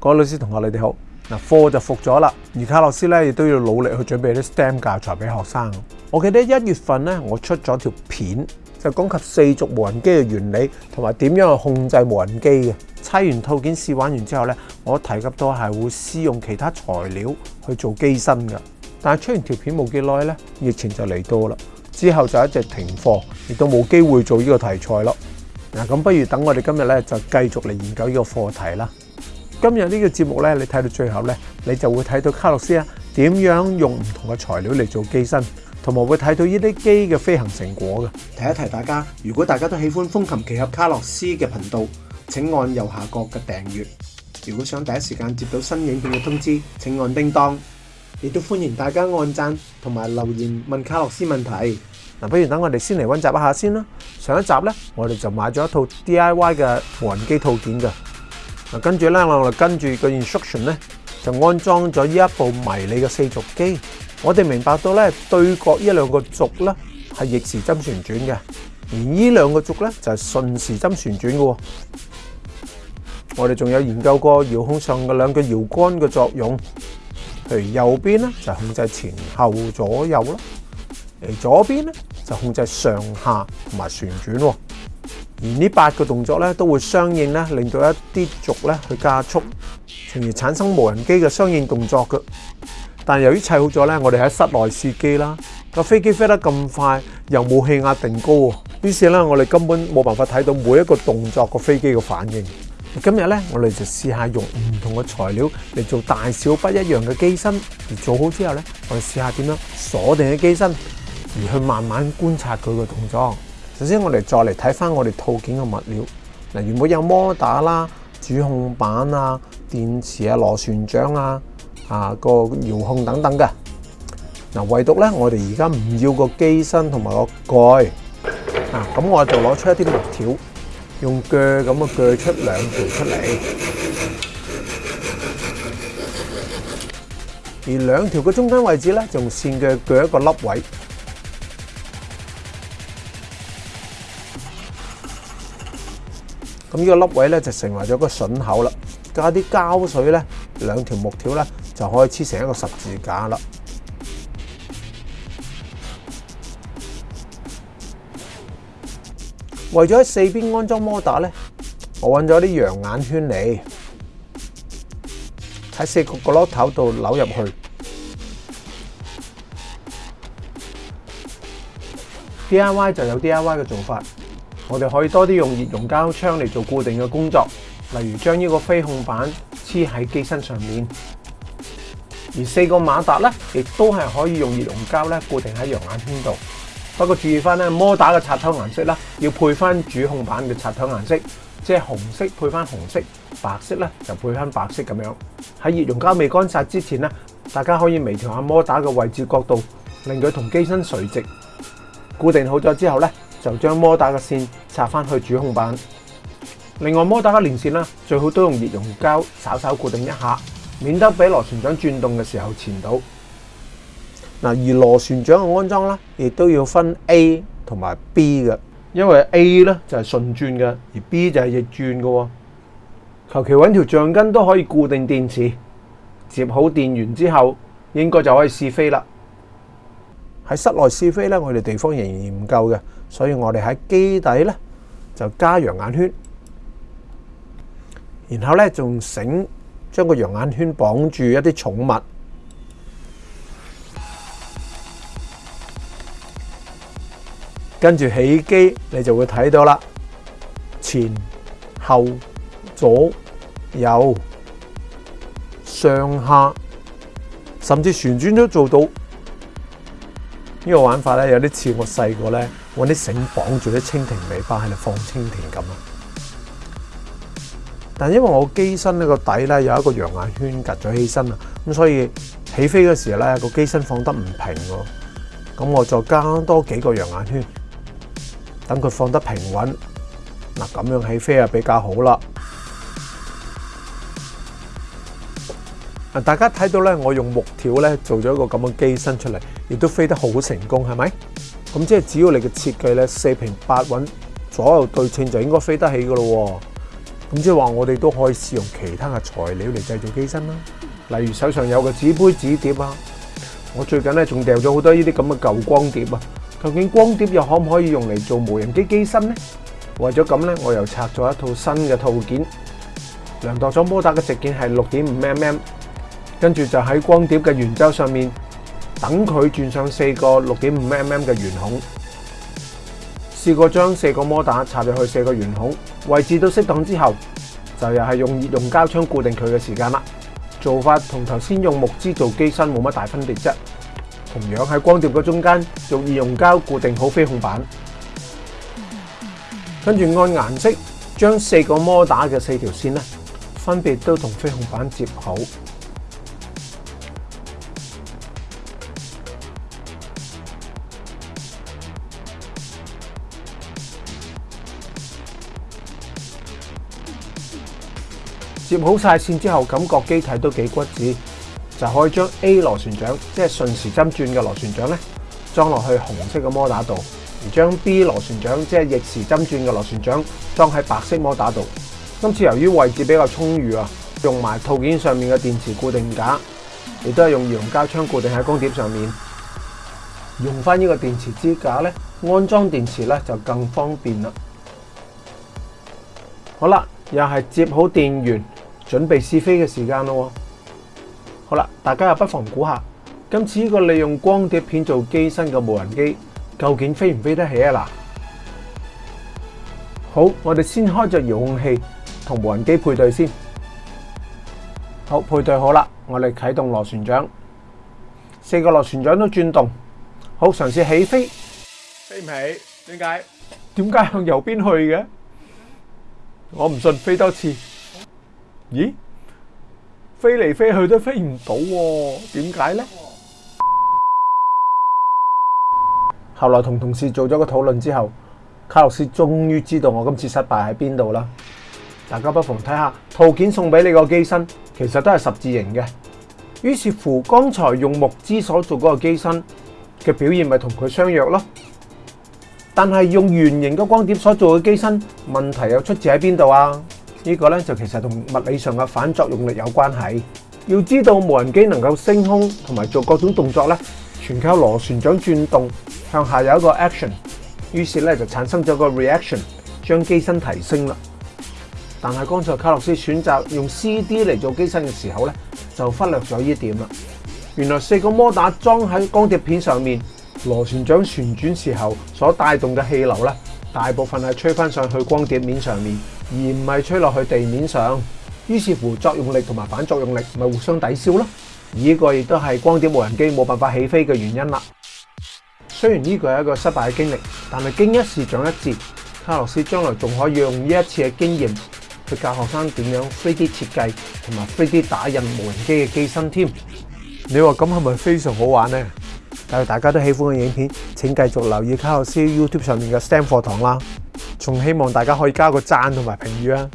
各位老師同學，你哋好嗱。課就復咗啦，而卡洛斯咧亦都要努力去準備啲 STEM 教材俾學生。我記得一月份咧，我出咗條片就講及四足無人機嘅原理同埋點樣去控制無人機嘅。猜完套件試玩完之後咧，我提及到係會試用其他材料去做機身噶。但係出完條片冇幾耐咧，疫情就嚟到啦，之後就一直停課，亦都冇機會做呢個題材咯。嗱，咁不如等我哋今日咧就繼續嚟研究呢個課題啦。今日呢个节目咧，你睇到最后咧，你就会睇到卡洛斯啊点样用唔同嘅材料嚟做机身，同埋会睇到呢啲机嘅飞行成果嘅。提一提大家，如果大家都喜欢风琴奇侠卡洛斯嘅频道，请按右下角嘅订阅。如果想第一时间接到新影片嘅通知，请按叮当。亦都欢迎大家按赞同埋留言问卡洛斯问题。嗱，不如等我哋先嚟温习一下先啦。上一集咧，我哋就买咗一套 D I Y 嘅无人机套件㗎。嗱，跟住咧，我哋跟住個 instruction 咧，就安裝咗呢一部迷你嘅四軸機。我哋明白到咧，對角呢兩個軸咧係逆時針旋轉嘅，而呢兩個軸咧就係順時針旋轉嘅。我哋仲有研究過遙控上嘅兩個遙杆嘅作用，譬如右邊咧就控制前後左右啦，而左邊咧就控制上下同埋旋轉。而呢八个动作咧，都会相应咧，令到一啲轴咧去加速，从而产生无人机嘅相应动作嘅。但由于砌好咗咧，我哋喺室内试机啦。个飞机飞得咁快，又冇气压定高，于是咧我哋根本冇办法睇到每一个动作个飞机嘅反应。今日咧，我哋就试下用唔同嘅材料嚟做大小不一样嘅机身，而做好之后咧，我哋试下点样锁定嘅机身，而去慢慢观察佢嘅动作。首先，我哋再嚟睇翻我哋套件嘅物料。嗱，原本有摩打啦、主控板啊、電池啊、螺旋桨啊、啊個遙控等等嘅。嗱，唯獨咧，我哋而家唔要個機身同埋個蓋。啊，咁我就攞出一啲木條，用锯咁啊鋸出兩條出嚟。而兩條嘅中間位置咧，就用線嘅鋸一個凹位。呢個粒位咧就成為咗個榫口啦，加啲膠水咧，兩條木條咧就可以黐成一個十字架啦。為咗喺四邊安裝摩打咧，我揾咗啲羊眼圈嚟喺四個角落頭度扭入去。D I Y 就有 D I Y 嘅做法。我哋可以多啲用熱熔膠槍嚟做固定嘅工作，例如將呢個飛控板黐喺機身上面，而四個馬達咧亦都係可以用熱熔膠咧固定喺陽眼圈度。不過注意翻咧，摩打嘅插頭顏色啦，要配翻主控板嘅插頭顏色，即係紅色配翻紅色，白色咧就配翻白色咁樣。喺熱熔膠未乾晒之前咧，大家可以微調下摩打嘅位置角度，令佢同機身垂直。固定好咗之後咧，就將摩打嘅線。插翻去主控板，另外摩打嘅连线啦，最好都用热熔胶稍稍固定一下，免得俾螺旋桨转动嘅时候缠到。嗱，而螺旋桨嘅安装咧，亦都要分 A 同埋 B 嘅，因为 A 咧就系顺转嘅，而 B 就系逆转嘅。求其揾条橡筋都可以固定电池，接好电源之后，应该就可以试飞啦。喺室内试飞咧，我哋地方仍然唔够嘅，所以我哋喺机底咧。就加羊眼圈，然后咧仲醒，将个羊眼圈绑住一啲宠物，跟住起机，你就会睇到啦，前、后、左、右、上下，甚至旋转都做到。呢个玩法咧，有啲似我细个咧。揾啲绳绑住啲蜻蜓尾巴喺度放蜻蜓咁啊！但因为我机身呢个底咧有一个羊眼圈夹咗起身啊，咁所以起飞嗰时咧个机身放得唔平喎。咁我再加多几个羊眼圈，等佢放得平稳。嗱，咁样起飞啊比较好啦。大家睇到咧，我用木条咧做咗一个咁嘅机身出嚟，亦都飞得好成功，系咪？咁即系只要你嘅设计咧四平八稳左右对称就应该飞得起噶咯。咁即系话我哋都可以试用其他嘅材料嚟制造机身啦，例如手上有嘅纸杯纸碟啊。我最近咧仲掉咗好多呢啲咁嘅旧光碟啊。究竟光碟又可唔可以用嚟做无人机机身咧？为咗咁咧，我又拆咗一套新嘅套件，量度咗摩打嘅直径系六点五 mm，跟住就喺光碟嘅圆周上面。等佢转上四个六点五 mm 嘅圆孔，试过将四个摩打插入去四个圆孔位置都适当之后，就又系用热熔胶枪固定佢嘅时间啦。做法同头先用木枝做机身冇乜大分别啫，同样喺光碟嘅中间用热熔胶固定好飞控板，跟住按颜色将四个摩打嘅四条线咧，分别都同飞控板接好。接好晒线之后，感觉机体都几骨子，就可以将 A 螺旋桨即系顺时针转嘅螺旋桨咧装落去红色嘅摩打度，而将 B 螺旋桨即系逆时针转嘅螺旋桨装喺白色摩打度。今次由于位置比较充裕啊，用埋套件上面嘅电池固定架，亦都系用羊胶枪固定喺光碟上面。用翻呢个电池支架咧，安装电池咧就更方便啦。好啦，又系接好电源。准备试飞嘅时间咯，好啦，大家又不妨估下，今次呢个利用光碟片做机身嘅无人机，究竟飞唔飞得起啊？嗱，好，我哋先开着遥控器同无人机配对先，好配对好啦，我哋启动螺旋桨，四个螺旋桨都转动，好尝试起飞，飞唔起，点解？点解向右边去嘅？我唔信，飞多次。咦，飞嚟飞去都飞唔到喎，点解呢？后来同同事做咗个讨论之后，卡洛斯终于知道我今次失败喺边度啦。大家不妨睇下套件送俾你个机身，其实都系十字形嘅。于是乎，刚才用木枝所做嗰个机身嘅表现咪同佢相若咯。但系用圆形嘅光碟所做嘅机身，问题又出自喺边度啊？呢个咧就其实同物理上嘅反作用力有关系。要知道无人机能够升空同埋做各种动作咧，全靠螺旋桨转动向下有一个 action，于是咧就产生咗个 reaction，将机身提升啦。但系刚才卡洛斯选择用 CD 嚟做机身嘅时候咧，就忽略咗呢点啦。原来四个摩打装喺光碟片上面，螺旋桨旋转时候所带动嘅气流咧，大部分系吹翻上去光碟面上面。而唔系吹落去地面上，于是乎作用力同埋反作用力咪互相抵消咯。呢个亦都系光点无人机冇办法起飞嘅原因啦。虽然呢个系一个失败嘅经历，但系经一事长一智，卡洛斯将来仲可以用呢一次嘅经验去教学生点样飞机设计同埋飞机打印无人机嘅机身添。你话咁系咪非常好玩呢？但系大家都喜欢嘅影片，请继续留意卡洛斯 YouTube 上面嘅 STEM 课堂啦。仲希望大家可以加個讚同埋評語啊！